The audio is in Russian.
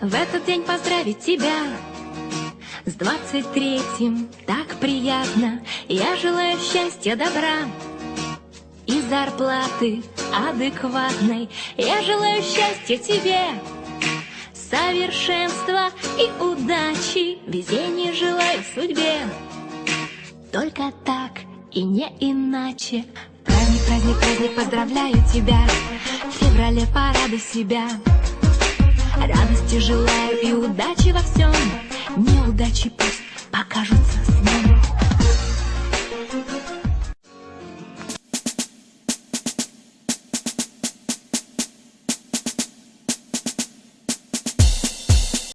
в этот день поздравить тебя С двадцать третьим. Так приятно. Я желаю счастья, добра И зарплаты адекватной. Я желаю счастья тебе Совершенства и удачи. Везения желаю судьбе. Только так и не иначе. Праздник, праздник, праздник, поздравляю тебя. В феврале порадуй себя Радости желаю и удачи во всем. Неудачи пусть